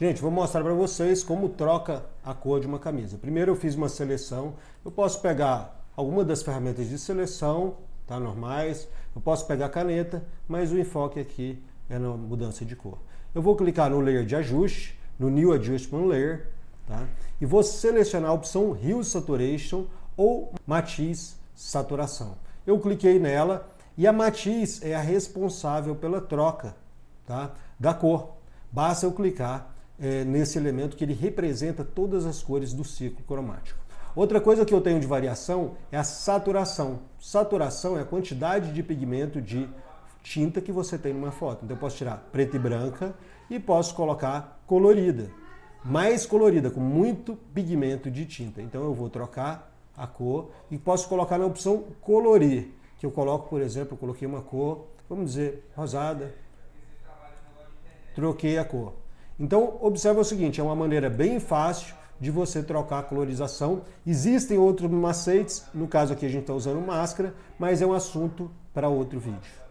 Gente, vou mostrar para vocês como troca a cor de uma camisa. Primeiro eu fiz uma seleção, eu posso pegar alguma das ferramentas de seleção, tá, normais, eu posso pegar caneta, mas o enfoque aqui é na mudança de cor. Eu vou clicar no Layer de ajuste, no New Adjustment Layer, tá, e vou selecionar a opção Hue Saturation ou Matiz Saturação. Eu cliquei nela e a matiz é a responsável pela troca tá, da cor. Basta eu clicar é, nesse elemento que ele representa todas as cores do ciclo cromático. Outra coisa que eu tenho de variação é a saturação. Saturação é a quantidade de pigmento de tinta que você tem numa foto. Então eu posso tirar preta e branca e posso colocar colorida. Mais colorida, com muito pigmento de tinta. Então eu vou trocar a cor e posso colocar na opção colorir, que eu coloco, por exemplo, eu coloquei uma cor, vamos dizer, rosada, troquei a cor. Então, observa o seguinte, é uma maneira bem fácil de você trocar a colorização. Existem outros macetes, no caso aqui a gente está usando máscara, mas é um assunto para outro vídeo.